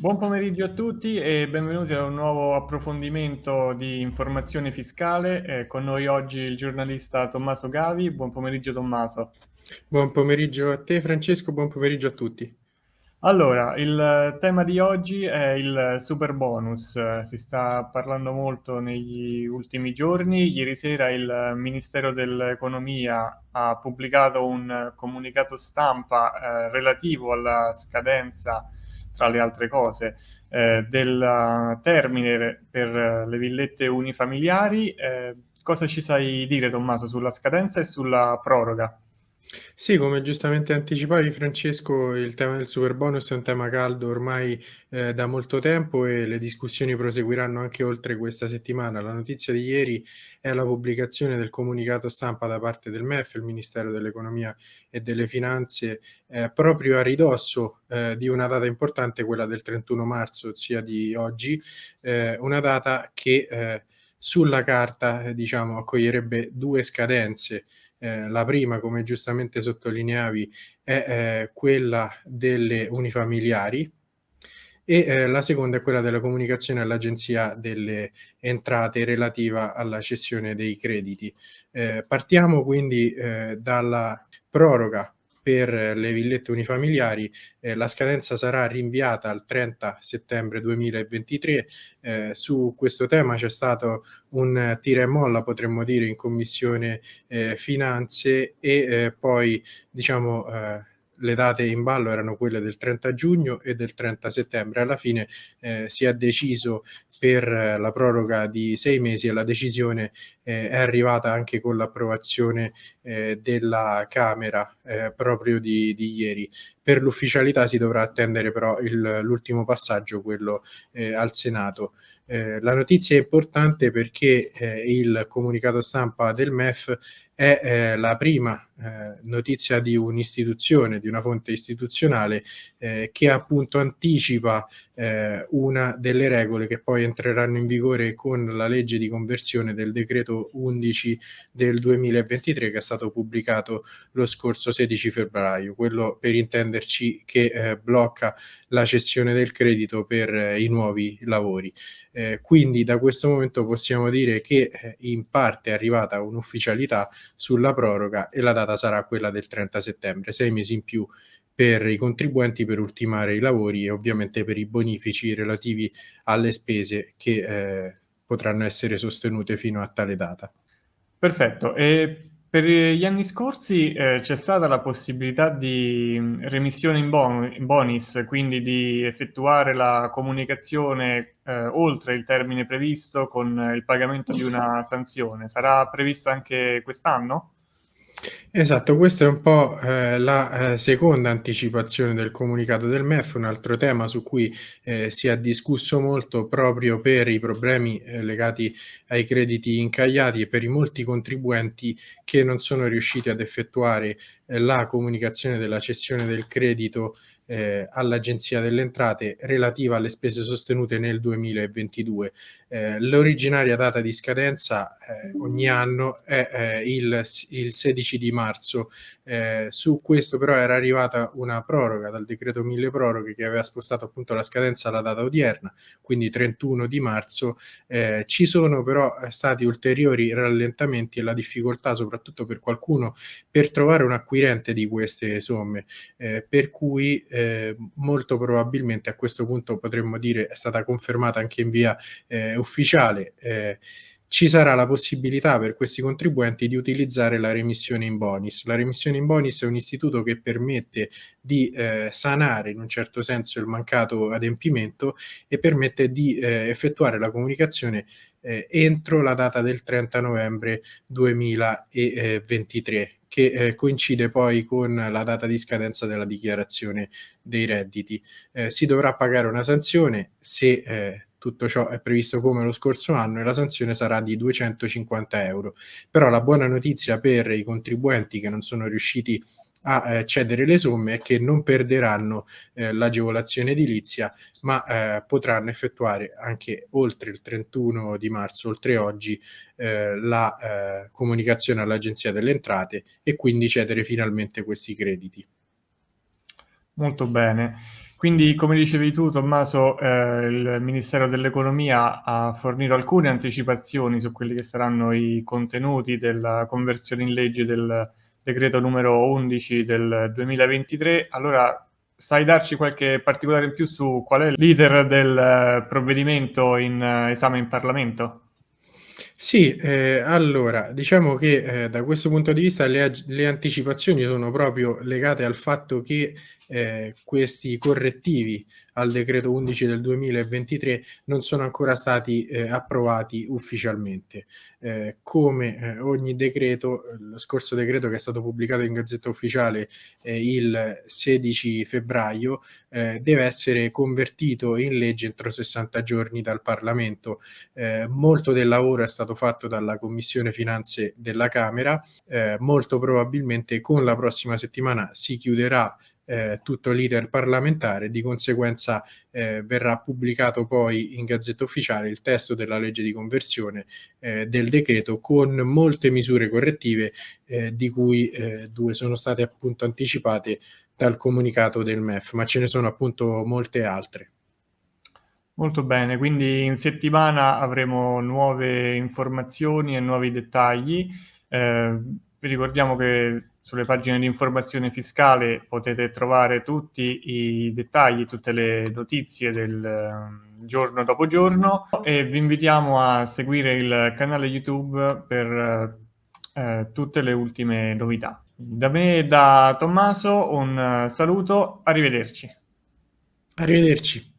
Buon pomeriggio a tutti e benvenuti a un nuovo approfondimento di informazione fiscale. Eh, con noi oggi il giornalista Tommaso Gavi. Buon pomeriggio Tommaso. Buon pomeriggio a te Francesco, buon pomeriggio a tutti. Allora, il tema di oggi è il super bonus. Si sta parlando molto negli ultimi giorni. Ieri sera il Ministero dell'Economia ha pubblicato un comunicato stampa eh, relativo alla scadenza tra le altre cose, eh, del termine per le villette unifamiliari. Eh, cosa ci sai dire, Tommaso, sulla scadenza e sulla proroga? Sì, come giustamente anticipavi Francesco, il tema del super bonus è un tema caldo ormai eh, da molto tempo e le discussioni proseguiranno anche oltre questa settimana. La notizia di ieri è la pubblicazione del comunicato stampa da parte del MEF, il Ministero dell'Economia e delle Finanze, eh, proprio a ridosso eh, di una data importante, quella del 31 marzo, ossia di oggi, eh, una data che eh, sulla carta eh, diciamo, accoglierebbe due scadenze eh, la prima, come giustamente sottolineavi, è eh, quella delle unifamiliari e eh, la seconda è quella della comunicazione all'Agenzia delle Entrate relativa alla cessione dei crediti. Eh, partiamo quindi eh, dalla proroga per le villette unifamiliari eh, la scadenza sarà rinviata al 30 settembre 2023. Eh, su questo tema c'è stato un tira e molla, potremmo dire, in Commissione eh, Finanze e eh, poi, diciamo, eh, le date in ballo erano quelle del 30 giugno e del 30 settembre. Alla fine eh, si è deciso per la proroga di sei mesi e la decisione eh, è arrivata anche con l'approvazione eh, della Camera eh, proprio di, di, ieri. Per l'ufficialità si dovrà attendere però l'ultimo passaggio, quello eh, al Senato. Eh, la notizia è importante perché eh, il comunicato stampa del MEF è eh, la prima eh, notizia di un'istituzione, di una fonte istituzionale eh, che appunto anticipa eh, una delle regole che poi entreranno in vigore con la legge di conversione del decreto 11 del 2023 che è stato pubblicato lo scorso 16 febbraio, quello per intenderci che eh, blocca la cessione del credito per eh, i nuovi lavori. quindi da questo momento possiamo dire che in parte è arrivata un'ufficialità sulla proroga e la data sarà quella del 30 settembre, sei mesi in più per i contribuenti per ultimare i lavori e ovviamente per i bonifici relativi alle spese che eh, potranno essere sostenute fino a tale data. Perfetto. E per gli anni scorsi eh, c'è stata la possibilità di mm, remissione in, bon in bonus, quindi di effettuare la comunicazione eh, oltre il termine previsto con il pagamento di una sanzione. Sarà prevista anche quest'anno? Esatto, questa è un po', ehm, la, ehm, seconda anticipazione del comunicato del MEF, un altro tema su cui, ehm, si è discusso molto proprio per i problemi, ehm, legati ai crediti incagliati e per i molti contribuenti che non sono riusciti ad effettuare, ehm, la comunicazione della cessione del credito eh, all'Agenzia delle Entrate relativa alle spese sostenute nel 2022. Eh, l'originaria data di scadenza eh, ogni anno è eh, il, il, 16 di marzo. Eh, su questo però era arrivata una proroga dal decreto mille proroghe che aveva spostato appunto la scadenza alla data odierna, quindi 31 di marzo. Eh, ci sono però stati ulteriori rallentamenti e la difficoltà soprattutto per qualcuno per trovare un acquirente di queste somme, per cui molto probabilmente a questo punto potremmo dire è stata confermata anche in via eh, ufficiale. Eh, ci sarà la possibilità per questi contribuenti di utilizzare la remissione in bonus. La remissione in bonus è un istituto che permette di eh, sanare in un certo senso il mancato adempimento e permette di eh, effettuare la comunicazione eh, entro la data del 30 novembre 2023 che eh, coincide poi con la data di scadenza della dichiarazione dei redditi. Eh, si dovrà pagare una sanzione se eh, tutto ciò è previsto come lo scorso anno e la sanzione sarà di 250 euro. Però la buona notizia per i contribuenti che non sono riusciti a eh, cedere le somme è che non perderanno eh, l'agevolazione edilizia, ma eh, potranno effettuare anche oltre il 31 di marzo, oltre oggi, eh, la eh, comunicazione all'Agenzia delle Entrate e quindi cedere finalmente questi crediti. Molto bene. Quindi, come dicevi tu, Tommaso, eh, il Ministero dell'Economia ha fornito alcune anticipazioni su quelli che saranno i contenuti della conversione in legge del decreto numero 11 del 2023. Allora, sai darci qualche particolare in più su qual è l'iter del provvedimento in esame in Parlamento? Sì, eh, allora, diciamo che eh, da questo punto di vista le, le, anticipazioni sono proprio legate al fatto che eh, questi correttivi al decreto 11 del 2023 non sono ancora stati eh, approvati ufficialmente. Eh, come eh, ogni decreto, lo scorso decreto che è stato pubblicato in Gazzetta Ufficiale eh, il 16 febbraio eh, deve essere convertito in legge entro 60 giorni dal Parlamento. Eh, molto del lavoro è stato fatto dalla Commissione Finanze della Camera, molto probabilmente con la prossima settimana si chiuderà eh, tutto l'iter parlamentare, di conseguenza eh, verrà pubblicato poi in Gazzetta Ufficiale il testo della legge di conversione eh, del decreto con molte misure correttive eh, di cui eh, due sono state appunto anticipate dal comunicato del MEF, ma ce ne sono appunto molte altre. Molto bene, quindi in settimana avremo nuove informazioni e nuovi dettagli. Eh, ricordiamo che sulle pagine di informazione fiscale potete trovare tutti i dettagli, tutte le notizie del ehm, giorno dopo giorno e vi invitiamo a seguire il canale YouTube per eh, tutte le ultime novità. Da me e da Tommaso un saluto, arrivederci. Arrivederci.